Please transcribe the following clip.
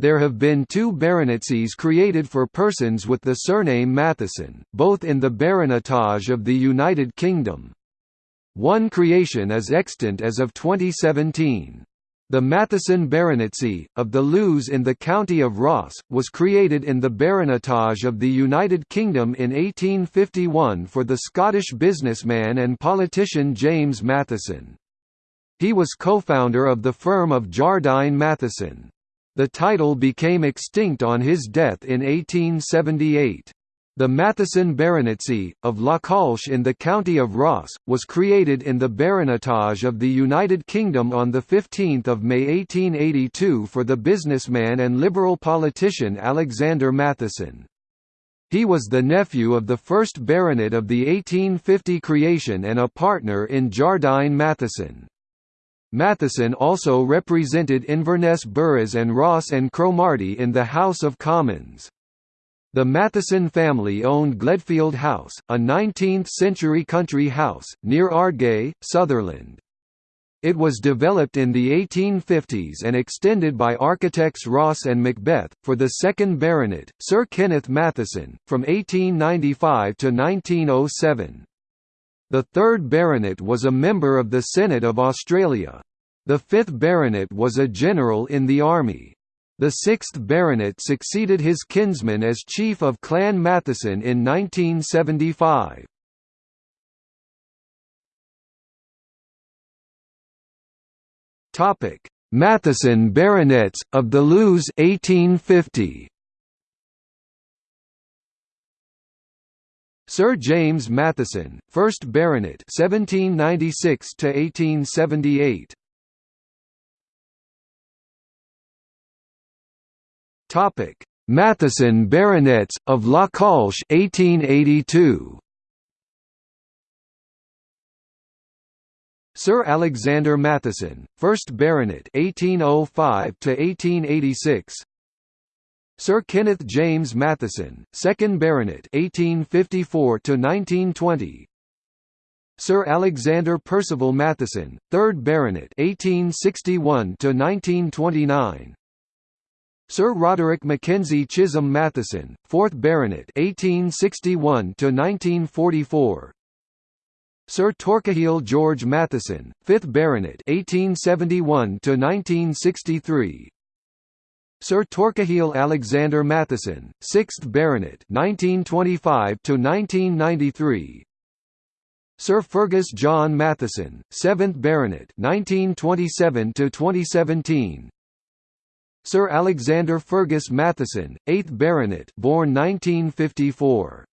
There have been two baronetcies created for persons with the surname Matheson, both in the baronetage of the United Kingdom. One creation is extant as of 2017. The Matheson baronetcy, of the Lews in the county of Ross, was created in the baronetage of the United Kingdom in 1851 for the Scottish businessman and politician James Matheson. He was co-founder of the firm of Jardine Matheson. The title became extinct on his death in 1878. The Matheson baronetcy, of Lochalsh in the county of Ross, was created in the baronetage of the United Kingdom on 15 May 1882 for the businessman and Liberal politician Alexander Matheson. He was the nephew of the first baronet of the 1850 creation and a partner in Jardine Matheson. Matheson also represented Inverness boroughs and Ross and Cromarty in the House of Commons. The Matheson family owned Gledfield House, a 19th-century country house, near Ardgay, Sutherland. It was developed in the 1850s and extended by architects Ross and Macbeth, for the second baronet, Sir Kenneth Matheson, from 1895 to 1907. The third baronet was a member of the Senate of Australia. The fifth baronet was a general in the army. The sixth baronet succeeded his kinsman as chief of Clan Matheson in 1975. Matheson baronets, of the Lews 1850. Sir James Matheson, 1st Baronet 1796 to 1878. Topic: Matheson Baronets of Lochalsh 1882. Sir Alexander Matheson, 1st Baronet 1805 to 1886. Sir Kenneth James Matheson, 2nd Baronet 1854 to 1920. Sir Alexander Percival Matheson, 3rd Baronet 1861 to 1929. Sir Roderick Mackenzie Chisholm Matheson, 4th Baronet 1861 to 1944. Sir Torquil George Matheson, 5th Baronet 1871 to 1963. Sir Torquil Alexander Matheson, 6th Baronet 1925 to 1993. Sir Fergus John Matheson, 7th Baronet 1927 to 2017. Sir Alexander Fergus Matheson, 8th Baronet born 1954.